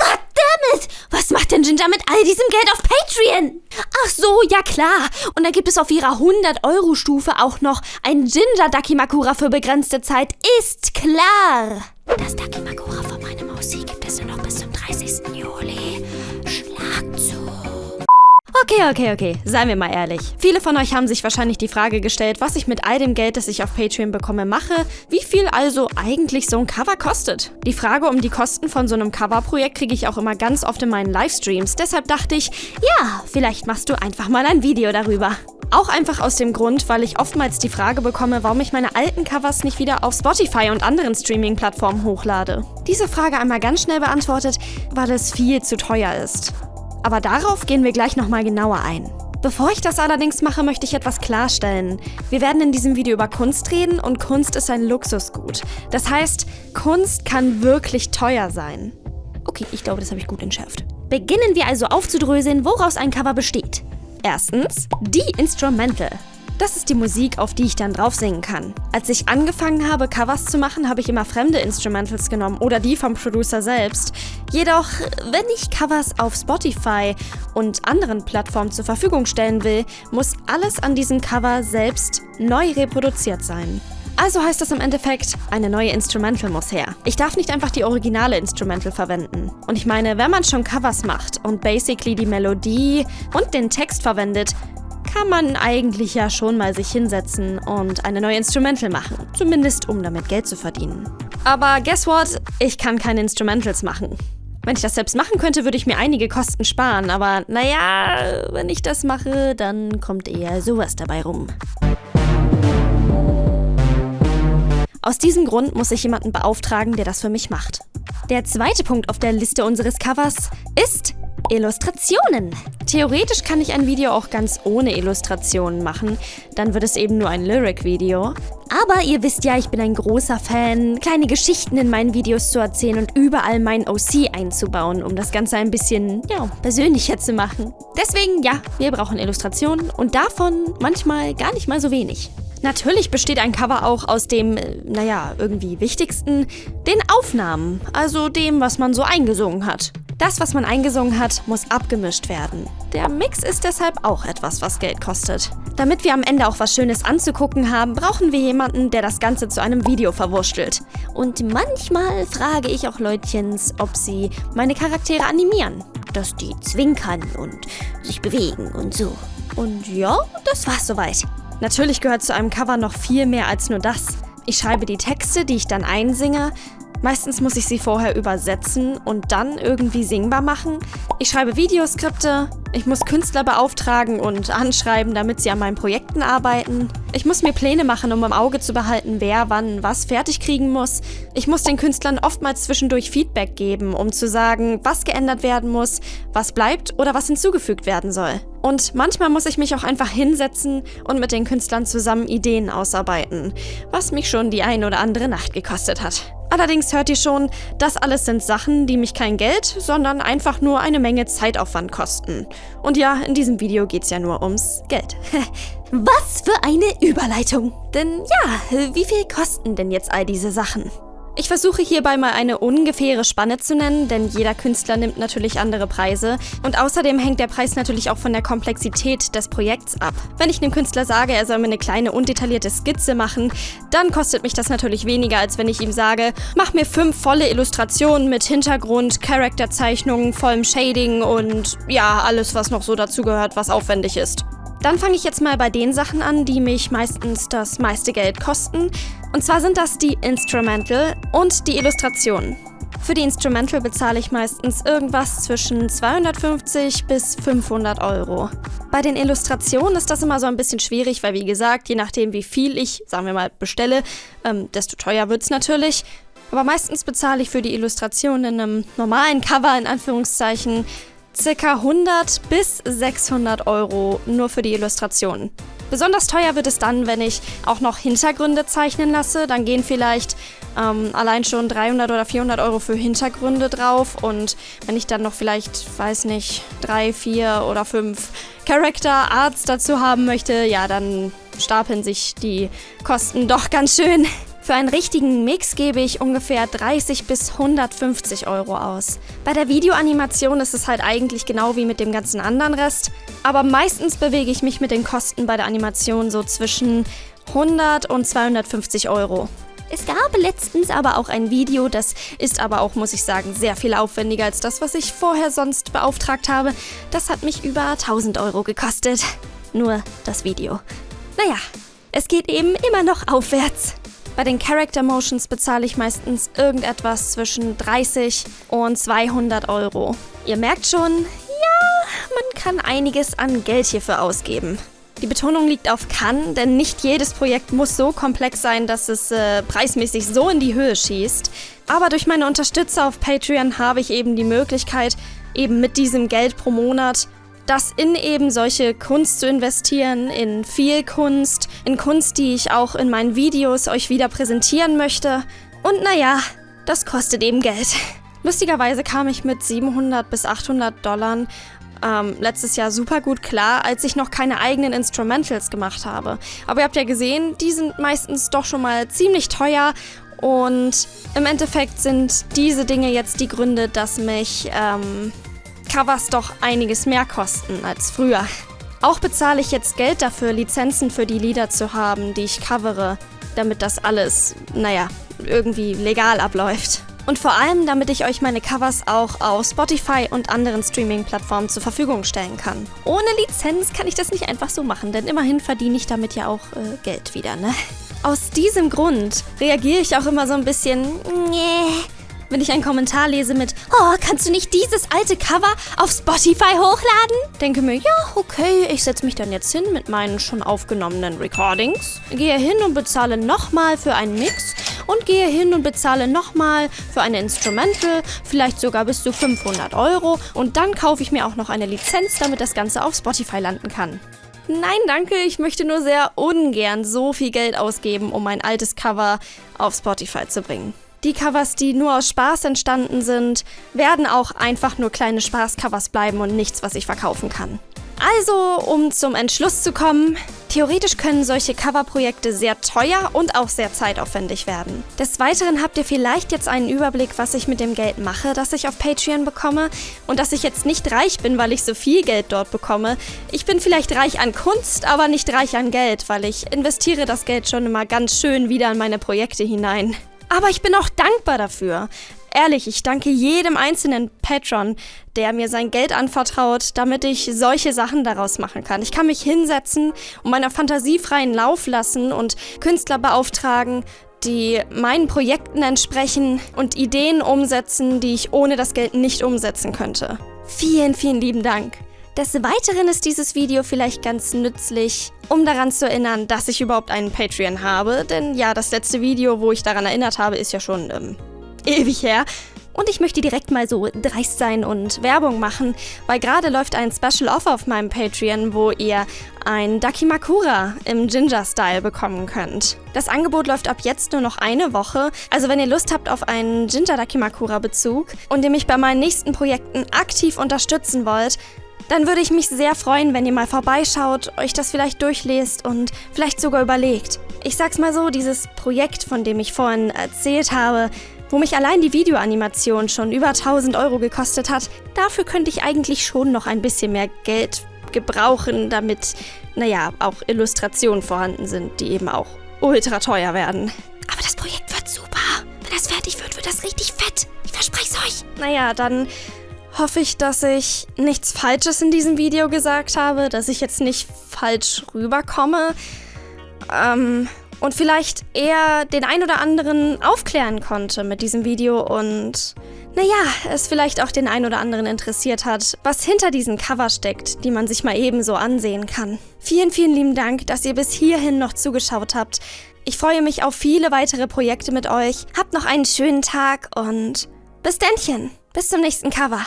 Goddammit! Was macht denn Ginger mit all diesem Geld auf Patreon? Ach so, ja klar. Und da gibt es auf ihrer 100-Euro-Stufe auch noch ein Ginger Dakimakura für begrenzte Zeit. Ist klar. Das Dakimakura von meinem Aussee Okay, okay, okay. Seien wir mal ehrlich. Viele von euch haben sich wahrscheinlich die Frage gestellt, was ich mit all dem Geld, das ich auf Patreon bekomme, mache, wie viel also eigentlich so ein Cover kostet. Die Frage um die Kosten von so einem Coverprojekt kriege ich auch immer ganz oft in meinen Livestreams. Deshalb dachte ich, ja, vielleicht machst du einfach mal ein Video darüber. Auch einfach aus dem Grund, weil ich oftmals die Frage bekomme, warum ich meine alten Covers nicht wieder auf Spotify und anderen Streaming-Plattformen hochlade. Diese Frage einmal ganz schnell beantwortet, weil es viel zu teuer ist. Aber darauf gehen wir gleich nochmal genauer ein. Bevor ich das allerdings mache, möchte ich etwas klarstellen. Wir werden in diesem Video über Kunst reden und Kunst ist ein Luxusgut. Das heißt, Kunst kann wirklich teuer sein. Okay, ich glaube, das habe ich gut entschärft. Beginnen wir also aufzudröseln, woraus ein Cover besteht. Erstens, die Instrumental. Das ist die Musik, auf die ich dann drauf singen kann. Als ich angefangen habe, Covers zu machen, habe ich immer fremde Instrumentals genommen oder die vom Producer selbst. Jedoch, wenn ich Covers auf Spotify und anderen Plattformen zur Verfügung stellen will, muss alles an diesem Cover selbst neu reproduziert sein. Also heißt das im Endeffekt, eine neue Instrumental muss her. Ich darf nicht einfach die originale Instrumental verwenden. Und ich meine, wenn man schon Covers macht und basically die Melodie und den Text verwendet, kann man eigentlich ja schon mal sich hinsetzen und eine neue Instrumental machen. Zumindest um damit Geld zu verdienen. Aber guess what? Ich kann keine Instrumentals machen. Wenn ich das selbst machen könnte, würde ich mir einige Kosten sparen, aber naja, wenn ich das mache, dann kommt eher sowas dabei rum. Aus diesem Grund muss ich jemanden beauftragen, der das für mich macht. Der zweite Punkt auf der Liste unseres Covers ist Illustrationen. Theoretisch kann ich ein Video auch ganz ohne Illustrationen machen, dann wird es eben nur ein Lyric-Video. Aber ihr wisst ja, ich bin ein großer Fan, kleine Geschichten in meinen Videos zu erzählen und überall mein OC einzubauen, um das Ganze ein bisschen, ja, persönlicher zu machen. Deswegen, ja, wir brauchen Illustrationen und davon manchmal gar nicht mal so wenig. Natürlich besteht ein Cover auch aus dem, äh, naja, irgendwie wichtigsten, den Aufnahmen, also dem, was man so eingesungen hat. Das, was man eingesungen hat, muss abgemischt werden. Der Mix ist deshalb auch etwas, was Geld kostet. Damit wir am Ende auch was Schönes anzugucken haben, brauchen wir jemanden, der das Ganze zu einem Video verwurschtelt. Und manchmal frage ich auch Leutchens, ob sie meine Charaktere animieren. Dass die zwinkern und sich bewegen und so. Und ja, das war's soweit. Natürlich gehört zu einem Cover noch viel mehr als nur das. Ich schreibe die Texte, die ich dann einsinge, Meistens muss ich sie vorher übersetzen und dann irgendwie singbar machen. Ich schreibe Videoskripte, ich muss Künstler beauftragen und anschreiben, damit sie an meinen Projekten arbeiten. Ich muss mir Pläne machen, um im Auge zu behalten, wer wann was fertig kriegen muss. Ich muss den Künstlern oftmals zwischendurch Feedback geben, um zu sagen, was geändert werden muss, was bleibt oder was hinzugefügt werden soll. Und manchmal muss ich mich auch einfach hinsetzen und mit den Künstlern zusammen Ideen ausarbeiten, was mich schon die ein oder andere Nacht gekostet hat. Allerdings hört ihr schon, das alles sind Sachen, die mich kein Geld, sondern einfach nur eine Menge Zeitaufwand kosten. Und ja, in diesem Video geht's ja nur ums Geld. Was für eine Überleitung! Denn ja, wie viel kosten denn jetzt all diese Sachen? Ich versuche hierbei mal eine ungefähre Spanne zu nennen, denn jeder Künstler nimmt natürlich andere Preise. Und außerdem hängt der Preis natürlich auch von der Komplexität des Projekts ab. Wenn ich einem Künstler sage, er soll mir eine kleine undetaillierte Skizze machen, dann kostet mich das natürlich weniger, als wenn ich ihm sage, mach mir fünf volle Illustrationen mit Hintergrund, Charakterzeichnungen, vollem Shading und ja, alles, was noch so dazugehört, was aufwendig ist. Dann fange ich jetzt mal bei den Sachen an, die mich meistens das meiste Geld kosten. Und zwar sind das die Instrumental und die Illustrationen. Für die Instrumental bezahle ich meistens irgendwas zwischen 250 bis 500 Euro. Bei den Illustrationen ist das immer so ein bisschen schwierig, weil wie gesagt, je nachdem wie viel ich, sagen wir mal, bestelle, ähm, desto teuer wird es natürlich. Aber meistens bezahle ich für die Illustration in einem normalen Cover, in Anführungszeichen, ca. 100 bis 600 Euro nur für die Illustrationen. Besonders teuer wird es dann, wenn ich auch noch Hintergründe zeichnen lasse. Dann gehen vielleicht ähm, allein schon 300 oder 400 Euro für Hintergründe drauf. Und wenn ich dann noch vielleicht, weiß nicht, drei, vier oder fünf Character Arts dazu haben möchte, ja, dann stapeln sich die Kosten doch ganz schön. Für einen richtigen Mix gebe ich ungefähr 30 bis 150 Euro aus. Bei der Videoanimation ist es halt eigentlich genau wie mit dem ganzen anderen Rest, aber meistens bewege ich mich mit den Kosten bei der Animation so zwischen 100 und 250 Euro. Es gab letztens aber auch ein Video, das ist aber auch, muss ich sagen, sehr viel aufwendiger als das, was ich vorher sonst beauftragt habe. Das hat mich über 1000 Euro gekostet. Nur das Video. Naja, es geht eben immer noch aufwärts. Bei den Character Motions bezahle ich meistens irgendetwas zwischen 30 und 200 Euro. Ihr merkt schon, ja, man kann einiges an Geld hierfür ausgeben. Die Betonung liegt auf kann, denn nicht jedes Projekt muss so komplex sein, dass es äh, preismäßig so in die Höhe schießt. Aber durch meine Unterstützer auf Patreon habe ich eben die Möglichkeit, eben mit diesem Geld pro Monat das in eben solche Kunst zu investieren, in viel Kunst, in Kunst, die ich auch in meinen Videos euch wieder präsentieren möchte. Und naja, das kostet eben Geld. Lustigerweise kam ich mit 700 bis 800 Dollar ähm, letztes Jahr super gut klar, als ich noch keine eigenen Instrumentals gemacht habe. Aber ihr habt ja gesehen, die sind meistens doch schon mal ziemlich teuer und im Endeffekt sind diese Dinge jetzt die Gründe, dass mich ähm, Covers doch einiges mehr kosten als früher. Auch bezahle ich jetzt Geld dafür, Lizenzen für die Lieder zu haben, die ich covere, damit das alles, naja, irgendwie legal abläuft. Und vor allem, damit ich euch meine Covers auch auf Spotify und anderen Streaming-Plattformen zur Verfügung stellen kann. Ohne Lizenz kann ich das nicht einfach so machen, denn immerhin verdiene ich damit ja auch äh, Geld wieder, ne? Aus diesem Grund reagiere ich auch immer so ein bisschen, nee, wenn ich einen Kommentar lese mit Oh, kannst du nicht dieses alte Cover auf Spotify hochladen? Denke mir, ja, okay, ich setze mich dann jetzt hin mit meinen schon aufgenommenen Recordings, gehe hin und bezahle nochmal für einen Mix und gehe hin und bezahle nochmal für eine Instrumental, vielleicht sogar bis zu 500 Euro und dann kaufe ich mir auch noch eine Lizenz, damit das Ganze auf Spotify landen kann. Nein, danke, ich möchte nur sehr ungern so viel Geld ausgeben, um mein altes Cover auf Spotify zu bringen. Die Covers, die nur aus Spaß entstanden sind, werden auch einfach nur kleine Spaßcovers bleiben und nichts, was ich verkaufen kann. Also, um zum Entschluss zu kommen, theoretisch können solche Coverprojekte sehr teuer und auch sehr zeitaufwendig werden. Des Weiteren habt ihr vielleicht jetzt einen Überblick, was ich mit dem Geld mache, das ich auf Patreon bekomme und dass ich jetzt nicht reich bin, weil ich so viel Geld dort bekomme. Ich bin vielleicht reich an Kunst, aber nicht reich an Geld, weil ich investiere das Geld schon immer ganz schön wieder in meine Projekte hinein. Aber ich bin auch dankbar dafür. Ehrlich, ich danke jedem einzelnen Patron, der mir sein Geld anvertraut, damit ich solche Sachen daraus machen kann. Ich kann mich hinsetzen und meiner Fantasie freien Lauf lassen und Künstler beauftragen, die meinen Projekten entsprechen und Ideen umsetzen, die ich ohne das Geld nicht umsetzen könnte. Vielen, vielen lieben Dank. Des Weiteren ist dieses Video vielleicht ganz nützlich, um daran zu erinnern, dass ich überhaupt einen Patreon habe. Denn ja, das letzte Video, wo ich daran erinnert habe, ist ja schon ähm, ewig her. Und ich möchte direkt mal so dreist sein und Werbung machen, weil gerade läuft ein Special Offer auf meinem Patreon, wo ihr ein Dakimakura im Ginger-Style bekommen könnt. Das Angebot läuft ab jetzt nur noch eine Woche, also wenn ihr Lust habt auf einen Ginger Dakimakura-Bezug und ihr mich bei meinen nächsten Projekten aktiv unterstützen wollt, dann würde ich mich sehr freuen, wenn ihr mal vorbeischaut, euch das vielleicht durchlest und vielleicht sogar überlegt. Ich sag's mal so, dieses Projekt, von dem ich vorhin erzählt habe, wo mich allein die Videoanimation schon über 1000 Euro gekostet hat, dafür könnte ich eigentlich schon noch ein bisschen mehr Geld gebrauchen, damit, naja, auch Illustrationen vorhanden sind, die eben auch ultra teuer werden. Aber das Projekt wird super. Wenn das fertig wird, wird das richtig fett. Ich verspreche es euch. Naja, dann hoffe ich, dass ich nichts Falsches in diesem Video gesagt habe, dass ich jetzt nicht falsch rüberkomme. Ähm, und vielleicht eher den ein oder anderen aufklären konnte mit diesem Video und naja, es vielleicht auch den ein oder anderen interessiert hat, was hinter diesen Cover steckt, die man sich mal ebenso ansehen kann. Vielen, vielen lieben Dank, dass ihr bis hierhin noch zugeschaut habt. Ich freue mich auf viele weitere Projekte mit euch. Habt noch einen schönen Tag und bis Dännchen. Bis zum nächsten Cover.